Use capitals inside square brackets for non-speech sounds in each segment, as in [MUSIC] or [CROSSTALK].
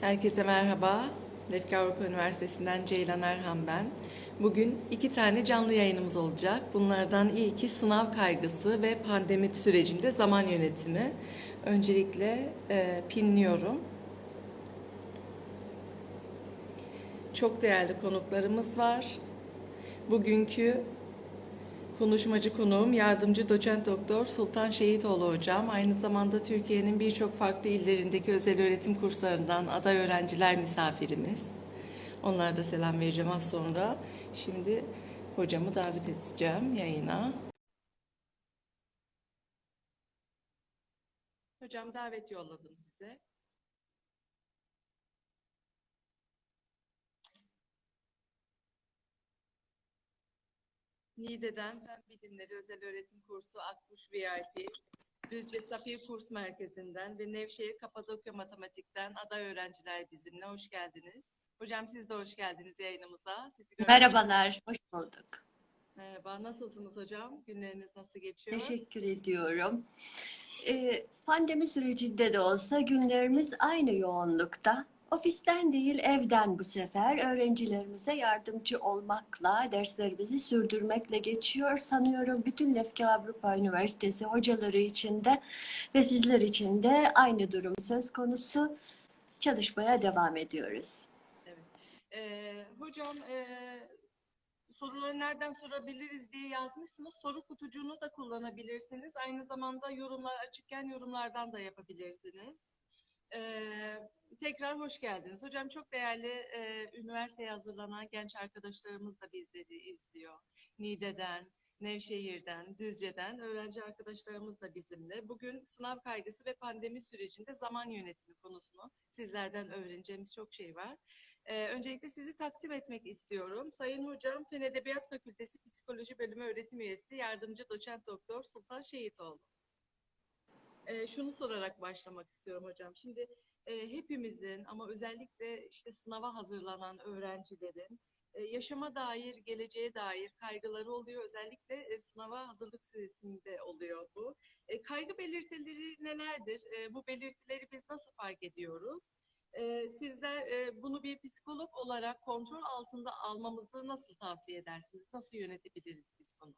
Herkese merhaba. Lefke Avrupa Üniversitesi'nden Ceylan Erhan ben. Bugün iki tane canlı yayınımız olacak. Bunlardan ilki sınav kaygısı ve pandemi sürecinde zaman yönetimi. Öncelikle e, pinliyorum. Çok değerli konuklarımız var. Bugünkü Konuşmacı konuğum yardımcı doçent doktor Sultan Şehitoğlu hocam. Aynı zamanda Türkiye'nin birçok farklı illerindeki özel öğretim kurslarından aday öğrenciler misafirimiz. Onlara da selam vereceğim az sonra. Şimdi hocamı davet edeceğim yayına. Hocam davet yolladım size. Niğde'den Fen Bilimleri Özel Öğretim Kursu Akkuş VIP, Düzce Safir Kurs Merkezi'nden ve Nevşehir Kapadokya Matematik'ten aday öğrenciler bizimle. Hoş geldiniz. Hocam siz de hoş geldiniz yayınımıza. Sizi Merhabalar, hoş bulduk. Merhaba, nasılsınız hocam? Günleriniz nasıl geçiyor? Teşekkür ediyorum. Ee, pandemi sürecinde de olsa günlerimiz aynı yoğunlukta. Ofisten değil evden bu sefer öğrencilerimize yardımcı olmakla, derslerimizi sürdürmekle geçiyor. Sanıyorum bütün Lefke Avrupa Üniversitesi hocaları için de ve sizler için de aynı durum söz konusu. Çalışmaya devam ediyoruz. Ee, hocam e, soruları nereden sorabiliriz diye yazmışsınız. Soru kutucuğunu da kullanabilirsiniz. Aynı zamanda yorumlar açıkken yorumlardan da yapabilirsiniz. Ee, tekrar hoş geldiniz. Hocam çok değerli e, üniversiteye hazırlanan genç arkadaşlarımız da bizleri izliyor. Niğde'den, Nevşehir'den, Düzce'den öğrenci arkadaşlarımız da bizimle. Bugün sınav kaygısı ve pandemi sürecinde zaman yönetimi konusunu sizlerden öğreneceğimiz çok şey var. Ee, öncelikle sizi takdim etmek istiyorum. Sayın Hocam, Fen Edebiyat Fakültesi Psikoloji Bölümü öğretim üyesi, yardımcı doçent doktor Sultan Şehitoğlu. Ee, şunu sorarak başlamak istiyorum hocam. Şimdi e, hepimizin ama özellikle işte sınava hazırlanan öğrencilerin e, yaşama dair, geleceğe dair kaygıları oluyor. Özellikle e, sınava hazırlık süresinde oluyor bu. E, kaygı belirtileri nelerdir? E, bu belirtileri biz nasıl fark ediyoruz? E, sizler e, bunu bir psikolog olarak kontrol altında almamızı nasıl tavsiye edersiniz? Nasıl yönetebiliriz biz bunu?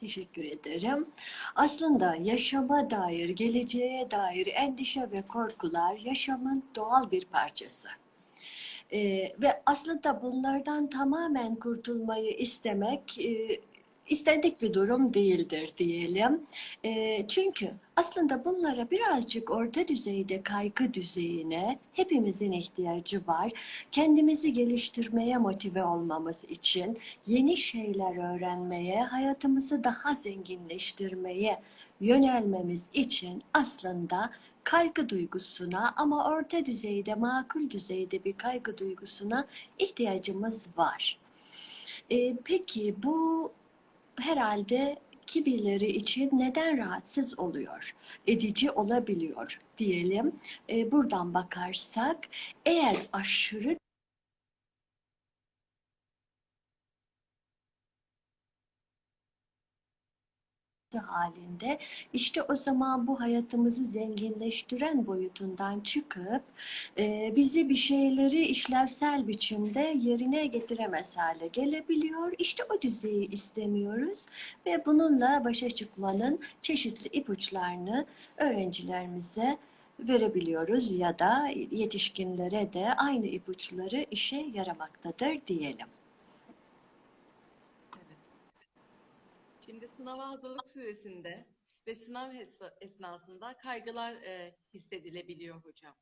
Teşekkür ederim. Aslında yaşama dair, geleceğe dair endişe ve korkular yaşamın doğal bir parçası. Ee, ve aslında bunlardan tamamen kurtulmayı istemek e, istendik bir durum değildir diyelim. E, çünkü aslında bunlara birazcık orta düzeyde kaygı düzeyine hepimizin ihtiyacı var. Kendimizi geliştirmeye motive olmamız için, yeni şeyler öğrenmeye, hayatımızı daha zenginleştirmeye yönelmemiz için aslında kaygı duygusuna ama orta düzeyde, makul düzeyde bir kaygı duygusuna ihtiyacımız var. Ee, peki bu herhalde kimileri için neden rahatsız oluyor, edici olabiliyor diyelim. Ee, buradan bakarsak eğer aşırı halinde işte o zaman bu hayatımızı zenginleştiren boyutundan çıkıp e, bizi bir şeyleri işlevsel biçimde yerine getiremez hale gelebiliyor. İşte o düzeyi istemiyoruz ve bununla başa çıkmanın çeşitli ipuçlarını öğrencilerimize verebiliyoruz ya da yetişkinlere de aynı ipuçları işe yaramaktadır diyelim. Evet. Şimdi sınava hazırlık süresinde ve sınav esnasında kaygılar e, hissedilebiliyor hocam.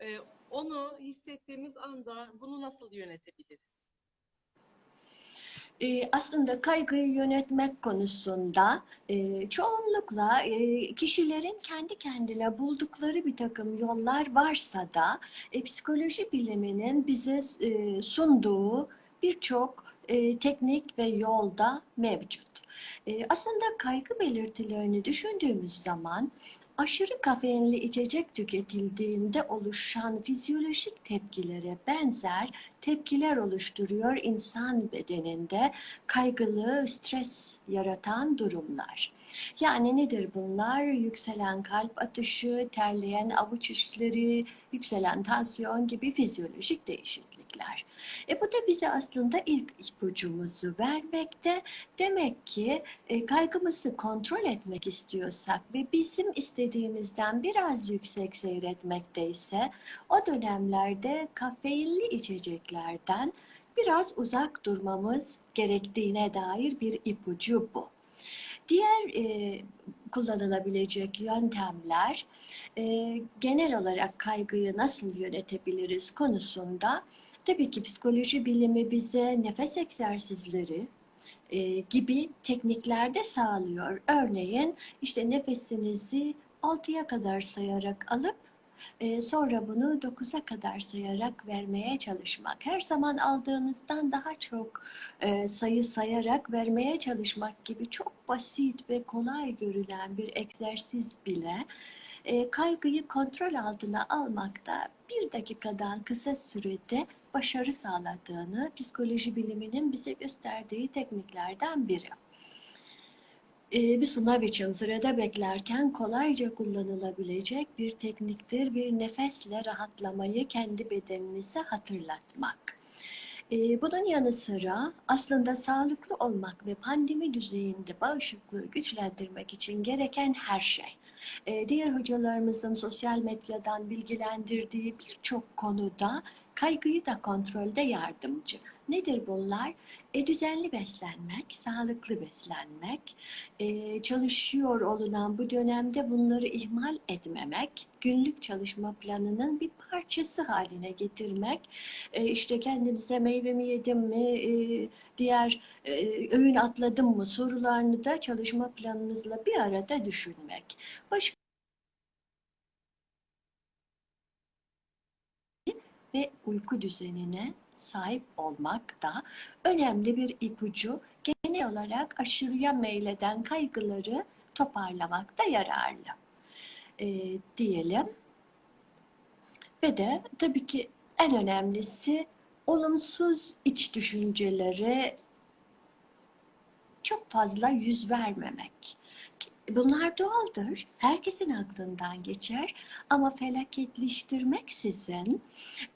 E, onu hissettiğimiz anda bunu nasıl yönetebiliriz? Ee, aslında kaygıyı yönetmek konusunda e, çoğunlukla e, kişilerin kendi kendine buldukları bir takım yollar varsa da e, psikoloji biliminin bize e, sunduğu birçok e, teknik ve yolda mevcut. E, aslında kaygı belirtilerini düşündüğümüz zaman aşırı kafeinli içecek tüketildiğinde oluşan fizyolojik tepkilere benzer tepkiler oluşturuyor insan bedeninde kaygılı, stres yaratan durumlar. Yani nedir bunlar? Yükselen kalp atışı, terleyen avuç içleri, yükselen tansiyon gibi fizyolojik değişiklikler. E bu da bize aslında ilk ipucumuzu vermekte. Demek ki e, kaygımızı kontrol etmek istiyorsak ve bizim istediğimizden biraz yüksek seyretmekteyse o dönemlerde kafeinli içeceklerden biraz uzak durmamız gerektiğine dair bir ipucu bu. Diğer e, kullanılabilecek yöntemler e, genel olarak kaygıyı nasıl yönetebiliriz konusunda tabii ki psikoloji bilimi bize nefes egzersizleri e, gibi tekniklerde sağlıyor. Örneğin işte nefesinizi 6'ya kadar sayarak alıp e, sonra bunu 9'a kadar sayarak vermeye çalışmak. Her zaman aldığınızdan daha çok e, sayı sayarak vermeye çalışmak gibi çok basit ve kolay görülen bir egzersiz bile e, kaygıyı kontrol altına almakta bir dakikadan kısa sürede başarı sağladığını psikoloji biliminin bize gösterdiği tekniklerden biri. Ee, bir sınav için sırada beklerken kolayca kullanılabilecek bir tekniktir. Bir nefesle rahatlamayı kendi bedeninize hatırlatmak. Ee, bunun yanı sıra aslında sağlıklı olmak ve pandemi düzeyinde bağışıklığı güçlendirmek için gereken her şey. Ee, diğer hocalarımızın sosyal medyadan bilgilendirdiği birçok konuda kaygıyı da kontrolde yardımcı. Nedir bunlar? E, düzenli beslenmek, sağlıklı beslenmek, e, çalışıyor olunan bu dönemde bunları ihmal etmemek, günlük çalışma planının bir parçası haline getirmek, e, işte kendinize meyvemi yedim mi, e, diğer e, öğün atladım mı sorularını da çalışma planınızla bir arada düşünmek. Başka ve uyku düzenine sahip olmak da önemli bir ipucu. Genel olarak aşırıya meyleden kaygıları toparlamakta yararlı e, diyelim. Ve de tabii ki en önemlisi olumsuz iç düşüncelere çok fazla yüz vermemek. Bunlar doğaldır. Herkesin aklından geçer. Ama felaketleştirmeksizin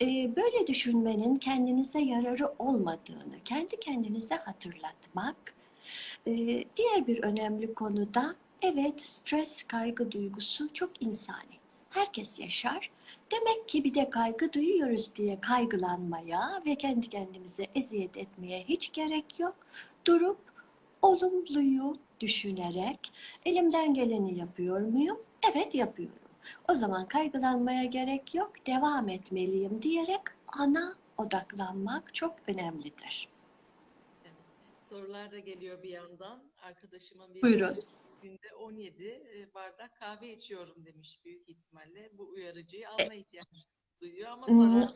e, böyle düşünmenin kendinize yararı olmadığını kendi kendinize hatırlatmak. E, diğer bir önemli konu da evet stres, kaygı duygusu çok insani. Herkes yaşar. Demek ki bir de kaygı duyuyoruz diye kaygılanmaya ve kendi kendimize eziyet etmeye hiç gerek yok. Durup olumluyu düşünerek elimden geleni yapıyor muyum? Evet yapıyorum. O zaman kaygılanmaya gerek yok, devam etmeliyim diyerek ana odaklanmak çok önemlidir. Sorular da geliyor bir yandan. Arkadaşımın bir Buyurun. günde 17 e, bardak kahve içiyorum demiş büyük ihtimalle. Bu uyarıcıyı alma ihtiyacı duyuyor ama Hmm. zararlı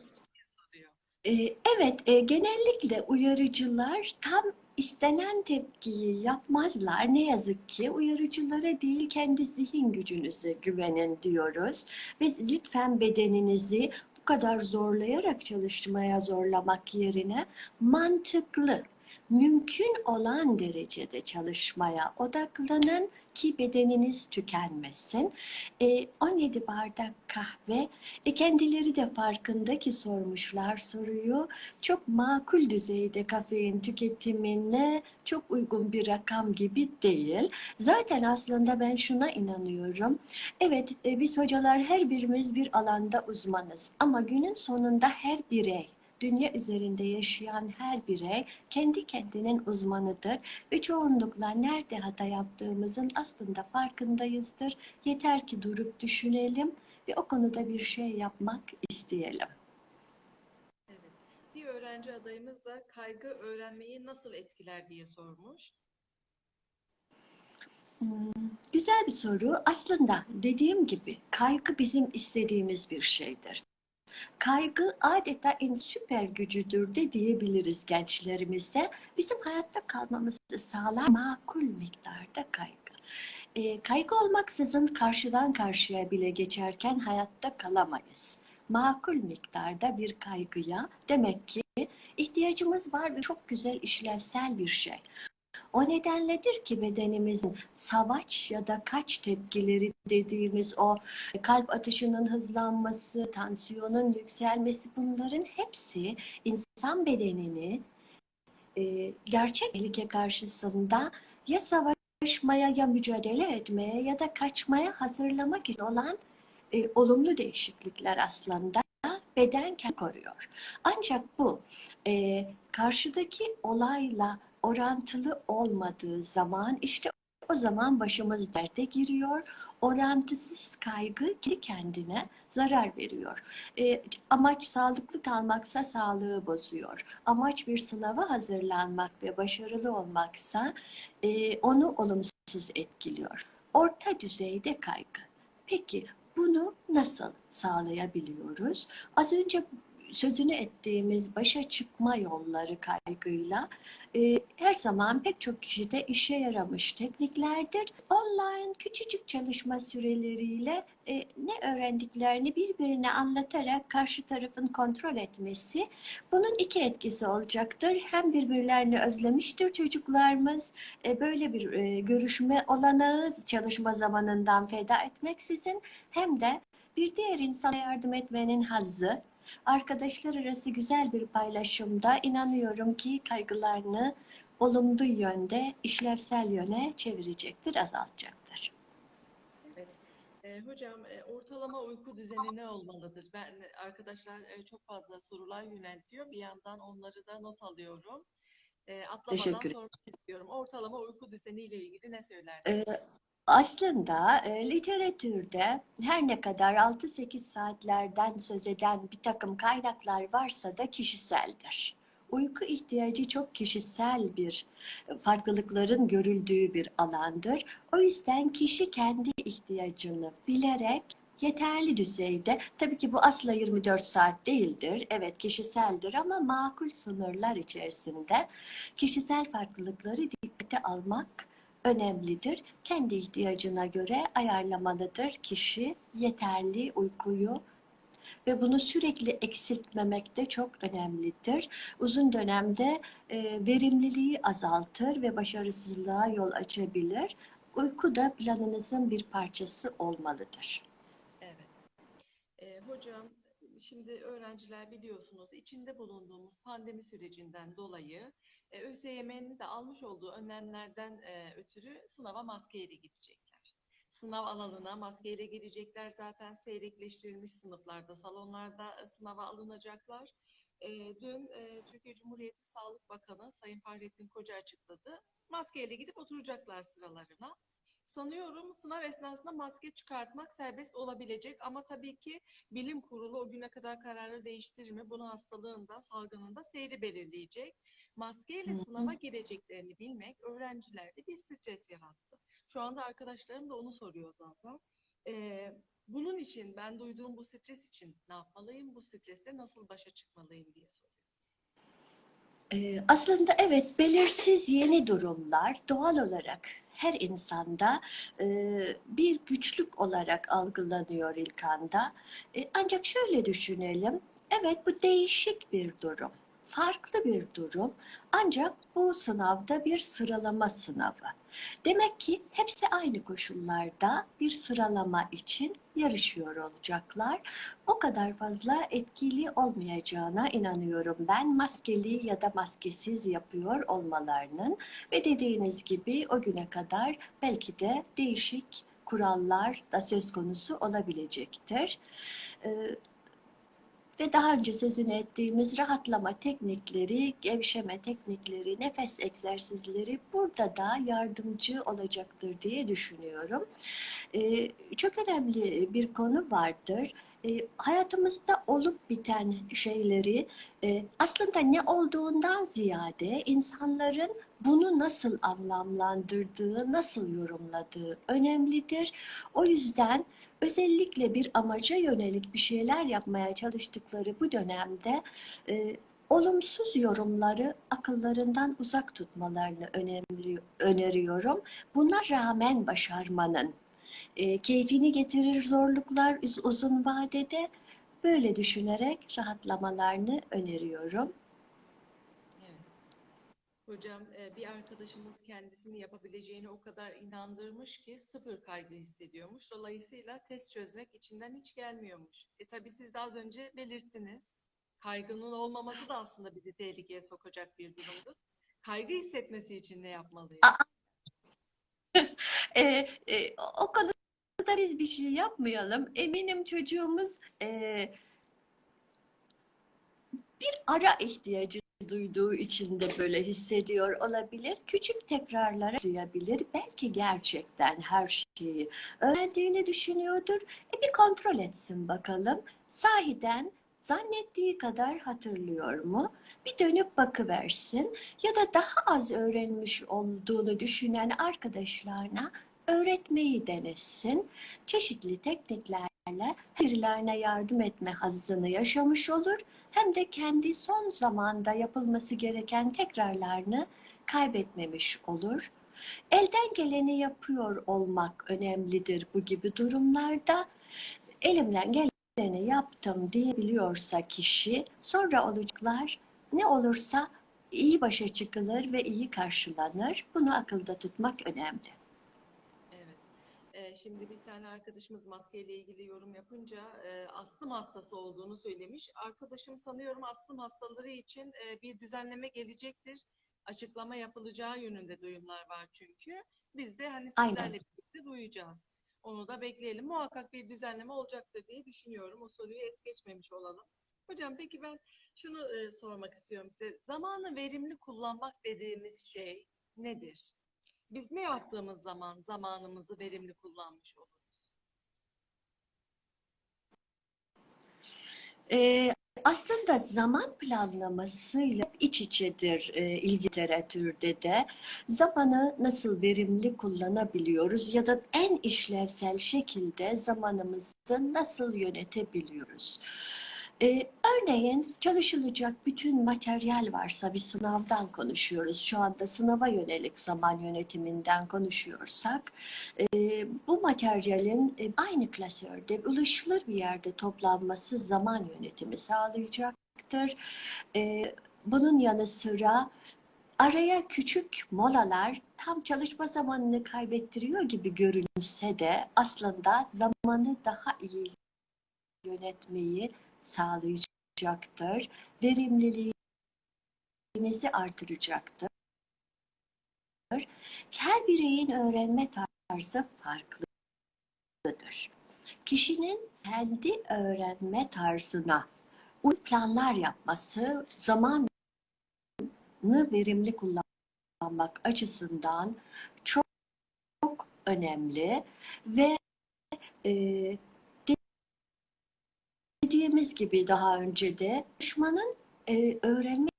soruyor. Ee, Evet, e, genellikle uyarıcılar tam istenen tepkiyi yapmazlar. Ne yazık ki uyarıcılara değil kendi zihin gücünüze güvenin diyoruz. Ve lütfen bedeninizi bu kadar zorlayarak çalışmaya zorlamak yerine mantıklı, mümkün olan derecede çalışmaya odaklanın ki bedeniniz tükenmesin. E, 17 bardak kahve e kendileri de farkında ki sormuşlar soruyu. Çok makul düzeyde kafein tüketimine çok uygun bir rakam gibi değil. Zaten aslında ben şuna inanıyorum. Evet e, biz hocalar her birimiz bir alanda uzmanız ama günün sonunda her birey Dünya üzerinde yaşayan her birey kendi kendinin uzmanıdır ve çoğunlukla nerede hata yaptığımızın aslında farkındayızdır. Yeter ki durup düşünelim ve o konuda bir şey yapmak isteyelim. Evet. Bir öğrenci adayımız da kaygı öğrenmeyi nasıl etkiler diye sormuş. Hmm, Güzel bir soru. Aslında dediğim gibi kaygı bizim istediğimiz bir şeydir. Kaygı adeta en süper gücüdür de diyebiliriz gençlerimize. Bizim hayatta kalmamızı sağlar makul miktarda kaygı. E, kaygı olmaksızın karşıdan karşıya bile geçerken hayatta kalamayız. Makul miktarda bir kaygıya demek ki ihtiyacımız var ve çok güzel işlevsel bir şey. O nedenledir ki bedenimizin savaş ya da kaç tepkileri dediğimiz o kalp atışının hızlanması, tansiyonun yükselmesi bunların hepsi insan bedenini e, gerçek tehlike karşısında ya savaşmaya ya mücadele etmeye ya da kaçmaya hazırlamak için olan e, olumlu değişiklikler aslında beden koruyor. Ancak bu e, karşıdaki olayla orantılı olmadığı zaman işte o zaman başımız derde giriyor. Orantısız kaygı kendi kendine zarar veriyor. E, amaç sağlıklı kalmaksa sağlığı bozuyor. Amaç bir sınava hazırlanmak ve başarılı olmaksa e, onu olumsuz etkiliyor. Orta düzeyde kaygı. Peki bunu nasıl sağlayabiliyoruz? Az önce sözünü ettiğimiz başa çıkma yolları kaygıyla e, her zaman pek çok kişide işe yaramış tekniklerdir. Online küçücük çalışma süreleriyle e, ne öğrendiklerini birbirine anlatarak karşı tarafın kontrol etmesi bunun iki etkisi olacaktır. Hem birbirlerini özlemiştir çocuklarımız e, böyle bir e, görüşme olanağı çalışma zamanından feda etmeksizin hem de bir diğer insana yardım etmenin hazzı arkadaşlar arası güzel bir paylaşımda inanıyorum ki kaygılarını olumlu yönde, işlevsel yöne çevirecektir, azaltacaktır. Evet. E, hocam e, ortalama uyku düzeni ne olmalıdır? Ben arkadaşlar e, çok fazla sorular yöneltiyor. Bir yandan onları da not alıyorum. E, atlamadan Teşekkür sormak istiyorum. Ortalama uyku düzeni ile ilgili ne söylersiniz? Ee, aslında e, literatürde her ne kadar 6-8 saatlerden söz eden bir takım kaynaklar varsa da kişiseldir. Uyku ihtiyacı çok kişisel bir e, farklılıkların görüldüğü bir alandır. O yüzden kişi kendi ihtiyacını bilerek yeterli düzeyde, tabii ki bu asla 24 saat değildir, evet kişiseldir ama makul sınırlar içerisinde kişisel farklılıkları dikkate almak önemlidir. Kendi ihtiyacına göre ayarlamalıdır kişi yeterli uykuyu ve bunu sürekli eksiltmemek de çok önemlidir. Uzun dönemde e, verimliliği azaltır ve başarısızlığa yol açabilir. Uyku da planınızın bir parçası olmalıdır. Evet. E, hocam, şimdi öğrenciler biliyorsunuz içinde bulunduğumuz pandemi sürecinden dolayı e, ÖSYM'nin de almış olduğu önlemlerden e, ötürü sınava maskeyle gidecekler. Sınav alanına maskeyle girecekler. Zaten seyrekleştirilmiş sınıflarda, salonlarda e, sınava alınacaklar. E, dün e, Türkiye Cumhuriyeti Sağlık Bakanı Sayın Fahrettin Koca açıkladı. Maskeyle gidip oturacaklar sıralarına. Sanıyorum sınav esnasında maske çıkartmak serbest olabilecek ama tabii ki bilim kurulu o güne kadar kararı değiştirir mi? Bunu hastalığında, salgınında seyri belirleyecek. Maskeyle sınava gireceklerini bilmek öğrencilerde bir stres yarattı. Şu anda arkadaşlarım da onu soruyor zaten. Ee, bunun için ben duyduğum bu stres için ne yapmalıyım? Bu stresle nasıl başa çıkmalıyım diye soruyor. Ee, aslında evet belirsiz yeni durumlar doğal olarak her insanda e, bir güçlük olarak algılanıyor ilk anda. E, ancak şöyle düşünelim, evet bu değişik bir durum, farklı bir durum ancak bu sınavda bir sıralama sınavı. Demek ki hepsi aynı koşullarda bir sıralama için yarışıyor olacaklar. O kadar fazla etkili olmayacağına inanıyorum ben maskeli ya da maskesiz yapıyor olmalarının ve dediğiniz gibi o güne kadar belki de değişik kurallar da söz konusu olabilecektir. Ee, ve daha önce sözünü ettiğimiz rahatlama teknikleri, gevşeme teknikleri, nefes egzersizleri burada da yardımcı olacaktır diye düşünüyorum. Ee, çok önemli bir konu vardır. Ee, hayatımızda olup biten şeyleri e, aslında ne olduğundan ziyade insanların bunu nasıl anlamlandırdığı, nasıl yorumladığı önemlidir. O yüzden özellikle bir amaca yönelik bir şeyler yapmaya çalıştıkları bu dönemde e, olumsuz yorumları akıllarından uzak tutmalarını önemli, öneriyorum. Buna rağmen başarmanın e, keyfini getirir zorluklar uz- uzun vadede böyle düşünerek rahatlamalarını öneriyorum. Hocam e, bir arkadaşımız kendisini yapabileceğini o kadar inandırmış ki sıfır kaygı hissediyormuş. Dolayısıyla test çözmek içinden hiç gelmiyormuş. E tabii siz de az önce belirttiniz. Kaygının olmaması da aslında bizi tehlikeye sokacak bir durumdur. Kaygı hissetmesi için ne yapmalıyız? [LAUGHS] E, e, o konuda biz bir şey yapmayalım. Eminim çocuğumuz e, bir ara ihtiyacı duyduğu için de böyle hissediyor olabilir. Küçük tekrarlara duyabilir. Belki gerçekten her şeyi öğrendiğini düşünüyordur. E bir kontrol etsin bakalım. Sahiden zannettiği kadar hatırlıyor mu? Bir dönüp bakıversin. Ya da daha az öğrenmiş olduğunu düşünen arkadaşlarına öğretmeyi denesin. Çeşitli tekniklerle birilerine yardım etme hazzını yaşamış olur hem de kendi son zamanda yapılması gereken tekrarlarını kaybetmemiş olur. Elden geleni yapıyor olmak önemlidir bu gibi durumlarda. Elimden geleni yaptım diyebiliyorsa kişi sonra olacaklar ne olursa iyi başa çıkılır ve iyi karşılanır. Bunu akılda tutmak önemli. Ee, şimdi bir tane arkadaşımız maskeyle ilgili yorum yapınca e, astım hastası olduğunu söylemiş. Arkadaşım sanıyorum astım hastaları için e, bir düzenleme gelecektir. Açıklama yapılacağı yönünde duyumlar var çünkü. Biz de hani Aynen. sizlerle birlikte duyacağız. Onu da bekleyelim. Muhakkak bir düzenleme olacaktır diye düşünüyorum. O soruyu es geçmemiş olalım. Hocam peki ben şunu e, sormak istiyorum size. Zamanı verimli kullanmak dediğimiz şey nedir? Biz ne yaptığımız zaman zamanımızı verimli kullanmış oluruz? Ee, aslında zaman planlamasıyla iç içedir e, ilgi de. Zamanı nasıl verimli kullanabiliyoruz ya da en işlevsel şekilde zamanımızı nasıl yönetebiliyoruz? Ee, örneğin çalışılacak bütün materyal varsa bir sınavdan konuşuyoruz. Şu anda sınava yönelik zaman yönetiminden konuşuyorsak e, bu materyalin e, aynı klasörde ulaşılır bir yerde toplanması zaman yönetimi sağlayacaktır. E, bunun yanı sıra araya küçük molalar tam çalışma zamanını kaybettiriyor gibi görünse de aslında zamanı daha iyi yönetmeyi sağlayacaktır. Verimliliğinizi artıracaktır. Her bireyin öğrenme tarzı farklıdır. Kişinin kendi öğrenme tarzına uygun planlar yapması zamanı verimli kullanmak açısından çok, çok önemli ve e, dediğimiz gibi daha önce de çalışmanın e, öğrenme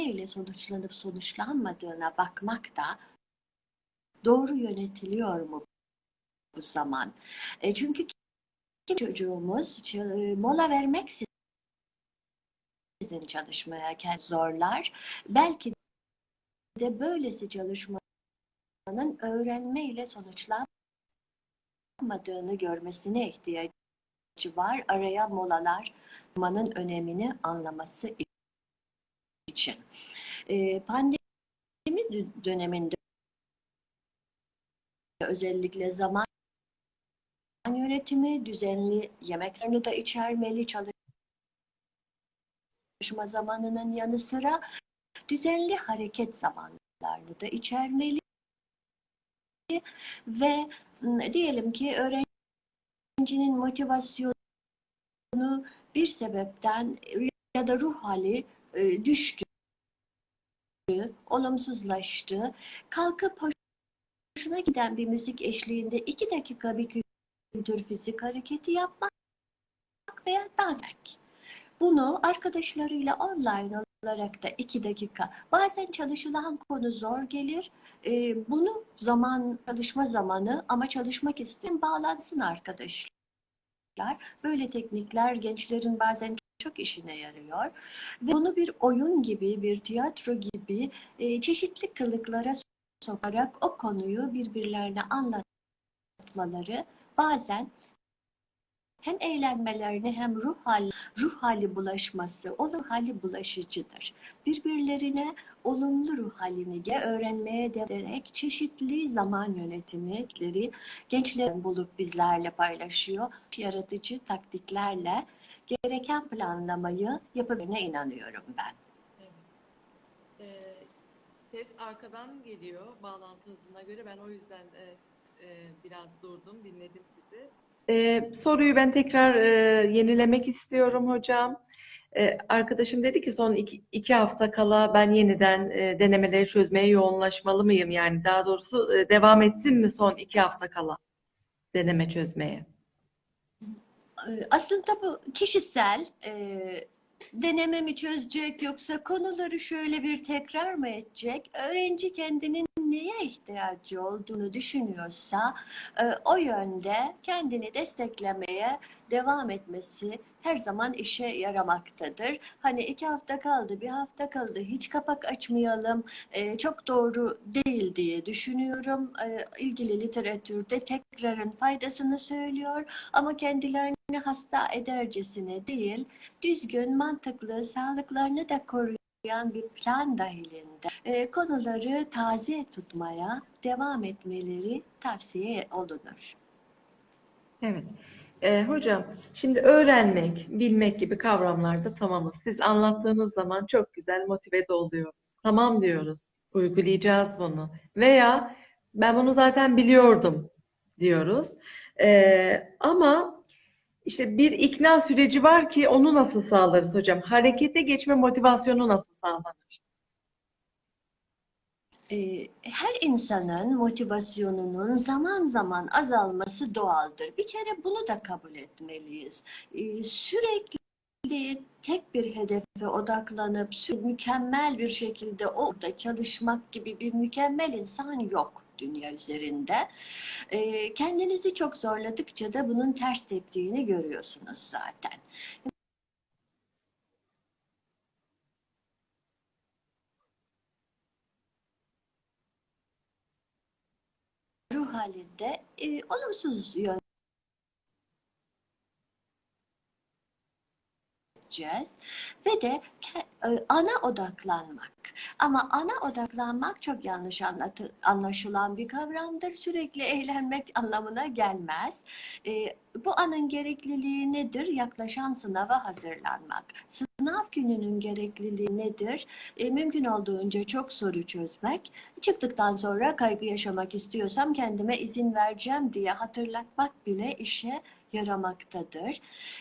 ile sonuçlanıp sonuçlanmadığına bakmak da doğru yönetiliyor mu bu zaman? E, çünkü çocuğumuz ç- mola vermek sizin çalışmaya zorlar. Belki de böylesi çalışmanın öğrenme ile sonuçlanmadığını görmesine ihtiyacı var. Araya molalar manın önemini anlaması için. Pandemi dö- döneminde özellikle zaman yönetimi, düzenli yemeklerini de içermeli, çalışma zamanının yanı sıra düzenli hareket zamanlarını da içermeli ve diyelim ki öğrencinin motivasyonu bir sebepten ya da ruh hali e, düştü, olumsuzlaştı. Kalkıp hoşuna giden bir müzik eşliğinde iki dakika bir kültür fizik hareketi yapmak veya dans etmek. Bunu arkadaşlarıyla online olarak da iki dakika. Bazen çalışılan konu zor gelir. Ee, bunu zaman, çalışma zamanı ama çalışmak isteyen bağlansın arkadaşlar. Böyle teknikler gençlerin bazen çok işine yarıyor. Ve bunu bir oyun gibi, bir tiyatro gibi e, çeşitli kılıklara sokarak o konuyu birbirlerine anlatmaları bazen hem eğlenmelerini hem ruh hali, ruh hali bulaşması, o ruh hali bulaşıcıdır. Birbirlerine olumlu ruh halini öğrenmeye ederek çeşitli zaman yönetimleri gençlerin bulup bizlerle paylaşıyor. Yaratıcı taktiklerle gereken planlamayı yapabilene inanıyorum ben. Ee, ses arkadan geliyor bağlantı hızına göre. Ben o yüzden e, e, biraz durdum, dinledim sizi. Ee, soruyu ben tekrar e, yenilemek istiyorum hocam. Ee, arkadaşım dedi ki son iki, iki hafta kala ben yeniden e, denemeleri çözmeye yoğunlaşmalı mıyım? Yani daha doğrusu e, devam etsin mi son iki hafta kala deneme çözmeye? Ee, Aslında bu kişisel e, deneme mi çözecek yoksa konuları şöyle bir tekrar mı edecek? Öğrenci kendinin neye ihtiyacı olduğunu düşünüyorsa e, o yönde kendini desteklemeye devam etmesi her zaman işe yaramaktadır. Hani iki hafta kaldı, bir hafta kaldı, hiç kapak açmayalım, e, çok doğru değil diye düşünüyorum. E, ilgili literatürde tekrarın faydasını söylüyor ama kendilerini hasta edercesine değil, düzgün, mantıklı, sağlıklarını da koruyan bir plan dahilinde e, konuları taze tutmaya devam etmeleri tavsiye olunur. Evet. Ee, hocam, şimdi öğrenmek, bilmek gibi kavramlarda tamamız. Siz anlattığınız zaman çok güzel motive de oluyoruz. Tamam diyoruz, uygulayacağız bunu. Veya ben bunu zaten biliyordum diyoruz. Ee, ama işte bir ikna süreci var ki onu nasıl sağlarız hocam? Harekete geçme motivasyonu nasıl sağlanır? Ee, her insanın motivasyonunun zaman zaman azalması doğaldır. Bir kere bunu da kabul etmeliyiz. Ee, Sürekli tek bir hedefe odaklanıp mükemmel bir şekilde orada çalışmak gibi bir mükemmel insan yok dünya üzerinde. Ee, Kendinizi çok zorladıkça da bunun ters teptiğini görüyorsunuz zaten. Ruh halinde e, olumsuz yön edeceğiz ve de e, ana odaklanmak. Ama ana odaklanmak çok yanlış anlatı, anlaşılan bir kavramdır. Sürekli eğlenmek anlamına gelmez. E, bu anın gerekliliği nedir? Yaklaşan sınava hazırlanmak. Sınav gününün gerekliliği nedir? E, mümkün olduğunca çok soru çözmek. Çıktıktan sonra kaygı yaşamak istiyorsam kendime izin vereceğim diye hatırlatmak bile işe yaramaktadır.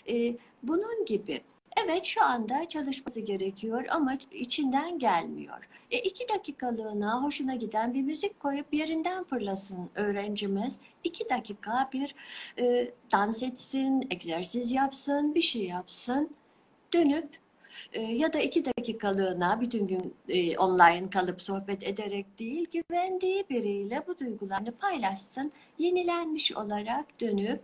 E, bunun gibi Evet şu anda çalışması gerekiyor ama içinden gelmiyor. E, iki dakikalığına hoşuna giden bir müzik koyup yerinden fırlasın öğrencimiz. İki dakika bir e, dans etsin, egzersiz yapsın, bir şey yapsın. Dönüp e, ya da iki dakikalığına bütün gün e, online kalıp sohbet ederek değil, güvendiği biriyle bu duygularını paylaşsın. Yenilenmiş olarak dönüp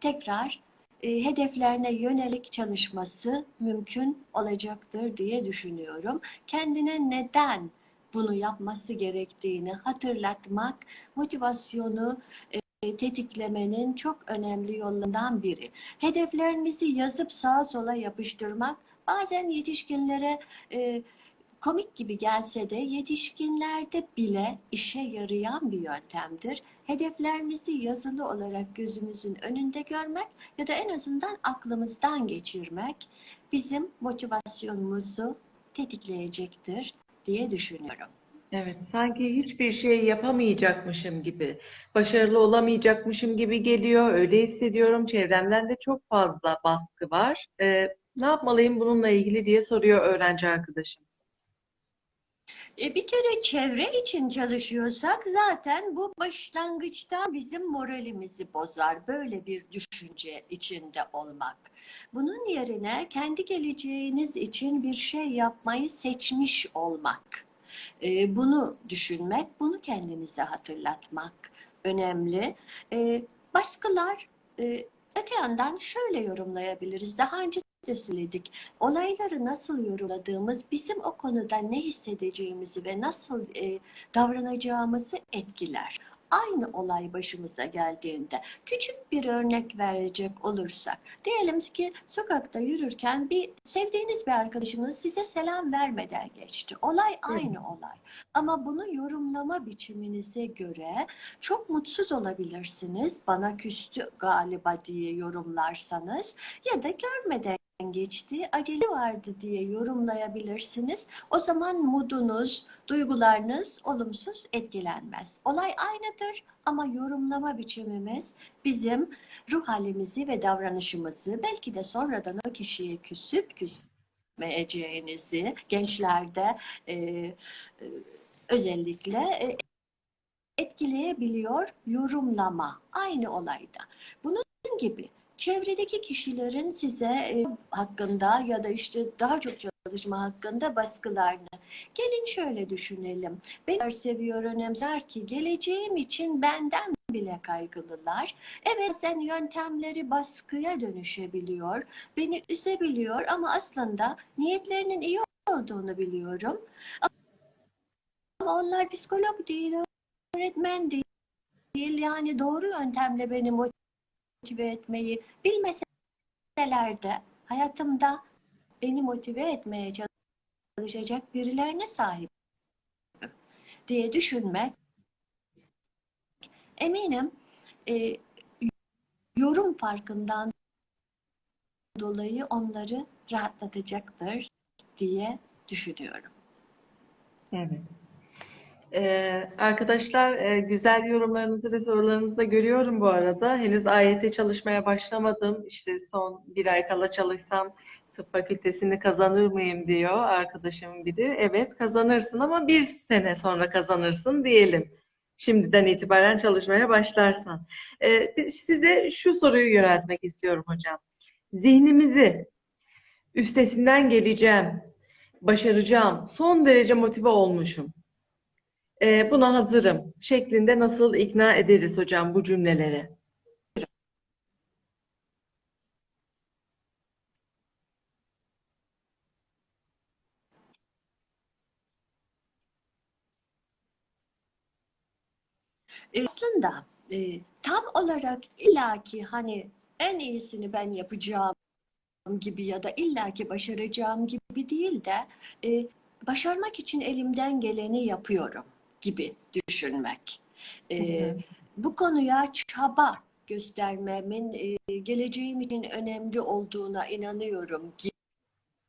tekrar e, hedeflerine yönelik çalışması mümkün olacaktır diye düşünüyorum. Kendine neden bunu yapması gerektiğini hatırlatmak, motivasyonu e, tetiklemenin çok önemli yollarından biri. Hedeflerinizi yazıp sağa sola yapıştırmak bazen yetişkinlere e, komik gibi gelse de yetişkinlerde bile işe yarayan bir yöntemdir. Hedeflerimizi yazılı olarak gözümüzün önünde görmek ya da en azından aklımızdan geçirmek bizim motivasyonumuzu tetikleyecektir diye düşünüyorum. Evet, sanki hiçbir şey yapamayacakmışım gibi, başarılı olamayacakmışım gibi geliyor. Öyle hissediyorum. Çevremden de çok fazla baskı var. Ee, ne yapmalıyım bununla ilgili diye soruyor öğrenci arkadaşım. E bir kere çevre için çalışıyorsak zaten bu başlangıçta bizim moralimizi bozar. Böyle bir düşünce içinde olmak. Bunun yerine kendi geleceğiniz için bir şey yapmayı seçmiş olmak. E, bunu düşünmek, bunu kendinize hatırlatmak önemli. E, baskılar e, öte yandan şöyle yorumlayabiliriz. Daha önce de söyledik. Olayları nasıl yorumladığımız bizim o konuda ne hissedeceğimizi ve nasıl e, davranacağımızı etkiler. Aynı olay başımıza geldiğinde küçük bir örnek verecek olursak diyelim ki sokakta yürürken bir sevdiğiniz bir arkadaşınız size selam vermeden geçti. Olay aynı olay. Ama bunu yorumlama biçiminize göre çok mutsuz olabilirsiniz. Bana küstü galiba diye yorumlarsanız ya da görmeden geçti, acele vardı diye yorumlayabilirsiniz. O zaman modunuz, duygularınız olumsuz etkilenmez. Olay aynıdır ama yorumlama biçimimiz bizim ruh halimizi ve davranışımızı belki de sonradan o kişiye küsüp küsmeyeceğinizi gençlerde e, e, özellikle e, etkileyebiliyor yorumlama aynı olayda. Bunun gibi çevredeki kişilerin size e, hakkında ya da işte daha çok çalışma hakkında baskılarını. Gelin şöyle düşünelim. Beni seviyor, önemser ki geleceğim için benden bile kaygılılar. Evet sen yöntemleri baskıya dönüşebiliyor, beni üzebiliyor ama aslında niyetlerinin iyi olduğunu biliyorum. Ama onlar psikolog değil, öğretmen değil. Yani doğru yöntemle beni motive etmeyi bilmeseler de hayatımda beni motive etmeye çalışacak birilerine sahip diye düşünmek eminim e, yorum farkından dolayı onları rahatlatacaktır diye düşünüyorum. Evet. Ee, arkadaşlar e, güzel yorumlarınızı ve sorularınızı da görüyorum bu arada. Henüz AYT çalışmaya başlamadım. İşte son bir ay kala çalışsam tıp fakültesini kazanır mıyım diyor arkadaşım biri. Evet kazanırsın ama bir sene sonra kazanırsın diyelim. Şimdiden itibaren çalışmaya başlarsan. Ee, size şu soruyu yöneltmek istiyorum hocam. Zihnimizi üstesinden geleceğim, başaracağım, son derece motive olmuşum e, buna hazırım şeklinde nasıl ikna ederiz hocam bu cümleleri? E, aslında e, tam olarak illaki hani en iyisini ben yapacağım gibi ya da illaki başaracağım gibi değil de e, başarmak için elimden geleni yapıyorum gibi düşünmek. E, bu konuya çaba göstermemin e, geleceğim için önemli olduğuna inanıyorum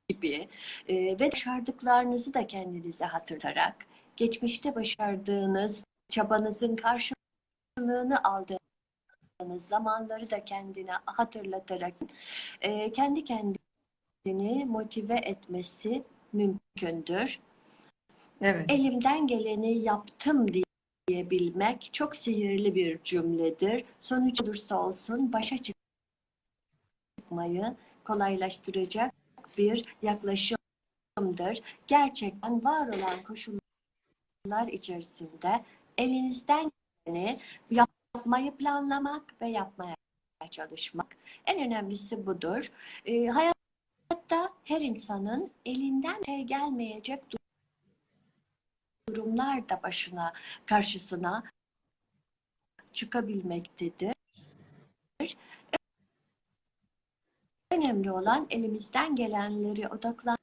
gibi e, ve başardıklarınızı da kendinize hatırlarak geçmişte başardığınız çabanızın karşılığını aldığınız zamanları da kendine hatırlatarak e, kendi kendini motive etmesi mümkündür. Evet. Elimden geleni yaptım diyebilmek çok sihirli bir cümledir. Sonuç olursa olsun başa çıkmayı kolaylaştıracak bir yaklaşımdır. Gerçekten var olan koşullar içerisinde elinizden geleni yapmayı planlamak ve yapmaya çalışmak. En önemlisi budur. E, hayatta her insanın elinden gelmeyecek durumlar da başına, karşısına çıkabilmektedir. Önemli olan elimizden gelenleri odaklanmak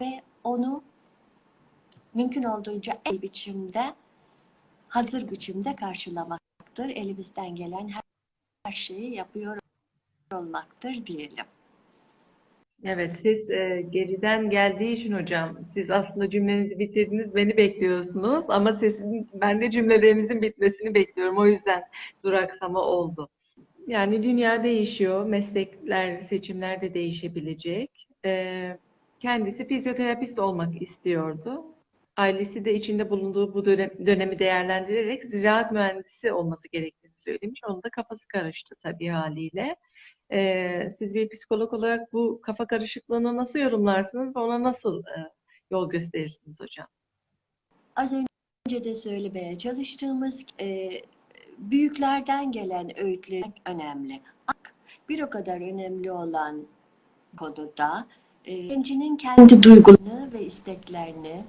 ve onu mümkün olduğunca en biçimde, hazır biçimde karşılamaktır. Elimizden gelen her şeyi yapıyor olmaktır diyelim. Evet, siz e, geriden geldiği için hocam, siz aslında cümlenizi bitirdiniz, beni bekliyorsunuz ama sizin, ben de cümlelerinizin bitmesini bekliyorum. O yüzden duraksama oldu. Yani dünya değişiyor, meslekler, seçimler de değişebilecek. E, kendisi fizyoterapist olmak istiyordu. Ailesi de içinde bulunduğu bu dönem, dönemi değerlendirerek ziraat mühendisi olması gerektiğini söylemiş. Onun da kafası karıştı tabii haliyle. Ee, siz bir psikolog olarak bu kafa karışıklığını nasıl yorumlarsınız ve ona nasıl e, yol gösterirsiniz hocam? Az önce de söylemeye çalıştığımız e, büyüklerden gelen öğütler önemli. Bir o kadar önemli olan konuda e, gencinin kendi duygularını ve isteklerini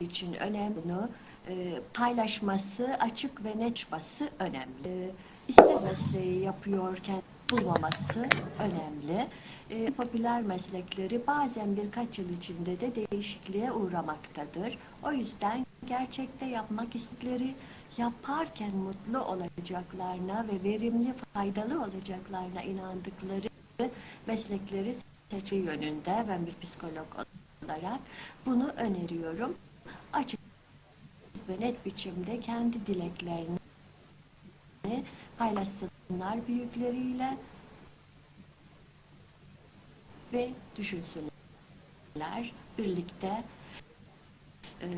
için önemli bunu e, paylaşması, açık ve net çıkması önemli. E, iste mesleği yapıyorken bulmaması önemli. E, popüler meslekleri bazen birkaç yıl içinde de değişikliğe uğramaktadır. O yüzden gerçekte yapmak istedikleri yaparken mutlu olacaklarına ve verimli, faydalı olacaklarına inandıkları meslekleri seçme yönünde ben bir psikolog olarak bunu öneriyorum. Açık ve net biçimde kendi dileklerini paylaşsınlar büyükleriyle ve düşünsünler. Birlikte e,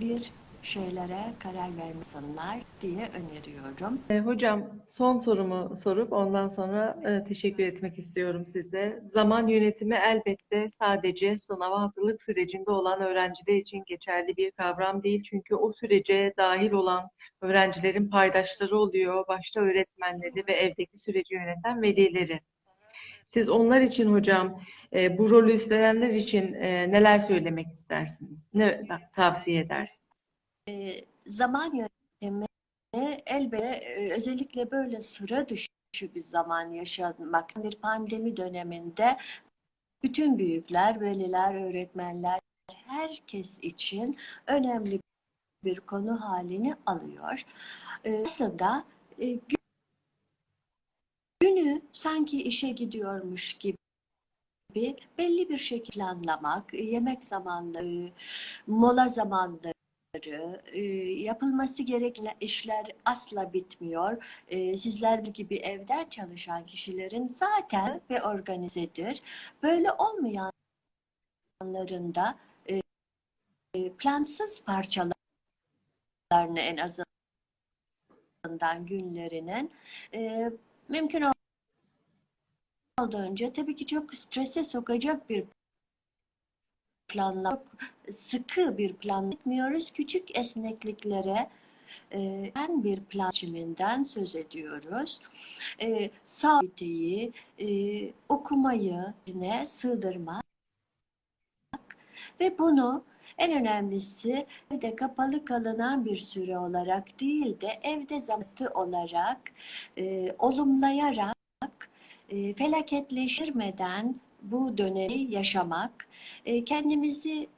bir şeylere karar vermesinler diye öneriyorum. E, hocam son sorumu sorup ondan sonra e, teşekkür etmek istiyorum size. Zaman yönetimi elbette sadece sınava hazırlık sürecinde olan öğrenciler için geçerli bir kavram değil. Çünkü o sürece dahil olan öğrencilerin paydaşları oluyor, başta öğretmenleri ve evdeki süreci yöneten velileri. Siz onlar için hocam e, bu rolü üstlenenler için e, neler söylemek istersiniz? Ne tavsiye edersiniz? E, zaman yönetimi elbette e, özellikle böyle sıra dışı bir zaman yaşamak bir pandemi döneminde bütün büyükler, veliler, öğretmenler herkes için önemli bir konu halini alıyor. E, aslında e, günü sanki işe gidiyormuş gibi belli bir şekilde anlamak, yemek zamanları, mola zamanları, e, yapılması gereken işler asla bitmiyor. E, sizler gibi evden çalışan kişilerin zaten ve organizedir. Böyle olmayanların da e, plansız parçalarını en azından günlerinin mümkün olduğunca tabii ki çok strese sokacak bir planla sıkı bir plan etmiyoruz. Küçük esnekliklere e, en bir plan biçiminden söz ediyoruz. E, sabiteyi, e, okumayı yine sığdırmak ve bunu en önemlisi evde kapalı kalınan bir süre olarak değil de evde zamanı olarak e, olumlayarak e, felaketleştirmeden bu dönemi yaşamak, e, kendimizi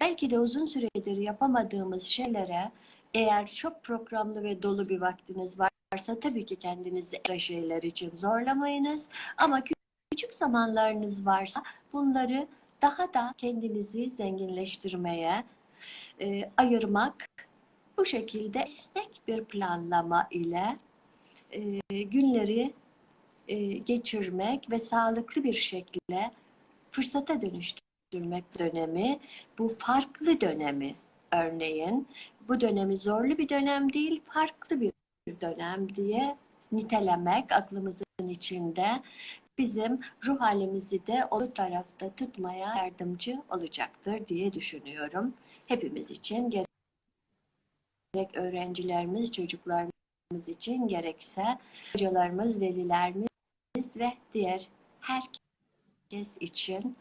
belki de uzun süredir yapamadığımız şeylere eğer çok programlı ve dolu bir vaktiniz varsa tabii ki kendinizi ekstra şeyler için zorlamayınız. Ama küçük zamanlarınız varsa bunları daha da kendinizi zenginleştirmeye e, ayırmak bu şekilde esnek bir planlama ile e, günleri geçirmek ve sağlıklı bir şekilde fırsata dönüştürmek dönemi, bu farklı dönemi örneğin, bu dönemi zorlu bir dönem değil, farklı bir dönem diye nitelemek aklımızın içinde bizim ruh halimizi de o tarafta tutmaya yardımcı olacaktır diye düşünüyorum. Hepimiz için gerek öğrencilerimiz, çocuklarımız için gerekse hocalarımız, velilerimiz ve diğer herkes için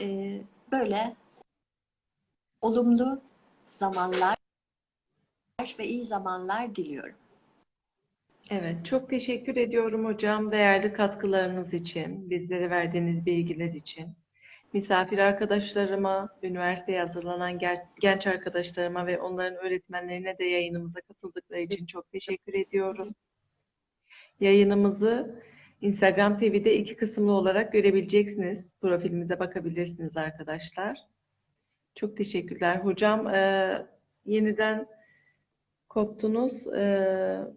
e, böyle olumlu zamanlar ve iyi zamanlar diliyorum. Evet, çok teşekkür ediyorum hocam değerli katkılarınız için, bizlere verdiğiniz bilgiler için. Misafir arkadaşlarıma, üniversiteye hazırlanan genç arkadaşlarıma ve onların öğretmenlerine de yayınımıza katıldıkları için çok teşekkür ediyorum. Yayınımızı Instagram TV'de iki kısımlı olarak görebileceksiniz. Profilimize bakabilirsiniz arkadaşlar. Çok teşekkürler. Hocam e, yeniden koptunuz. E,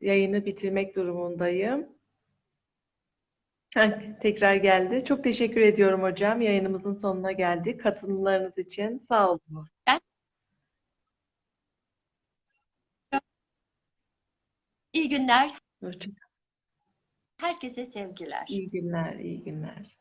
yayını bitirmek durumundayım. Ha, Tekrar geldi. Çok teşekkür ediyorum hocam. Yayınımızın sonuna geldik. Katılımlarınız için sağ olunuz. İyi günler. Hoşça Herkese sevgiler. İyi günler, iyi günler.